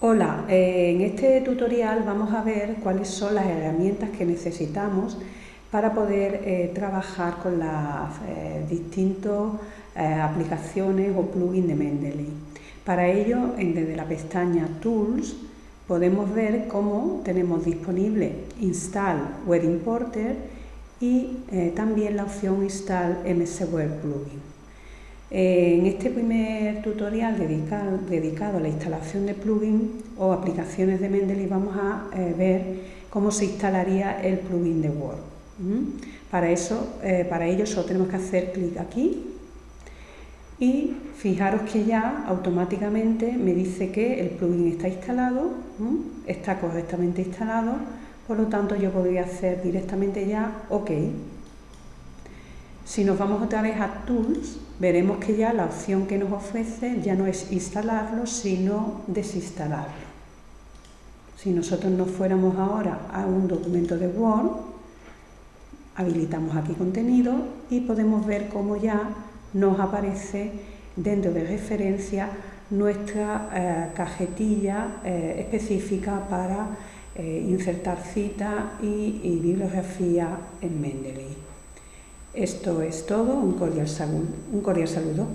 Hola, eh, en este tutorial vamos a ver cuáles son las herramientas que necesitamos para poder eh, trabajar con las eh, distintas aplicaciones o plugins de Mendeley. Para ello, desde la pestaña Tools, podemos ver cómo tenemos disponible Install Web Importer y también la opción Install MS Web Plugin. En este primer tutorial dedicado, a la instalación de plugins o aplicaciones de Mendeley vamos a eh, ver cómo se instalaría el plugin de Word. Para, eso, eh, para ello solo tenemos que hacer clic aquí y fijaros que ya automáticamente me dice que el plugin está instalado, está correctamente instalado, por lo tanto yo podría hacer directamente ya OK. Si nos vamos otra vez a Tools, veremos que ya la opción que nos ofrece ya no es instalarlo, sino desinstalarlo. Si nosotros nos fuéramos ahora a un documento de Word, habilitamos aquí contenido y podemos ver cómo ya nos aparece dentro de referencia nuestra eh, cajetilla eh, específica para eh, insertar cita y, y bibliografía en Mendeley. Esto es todo, un cordial, saludo.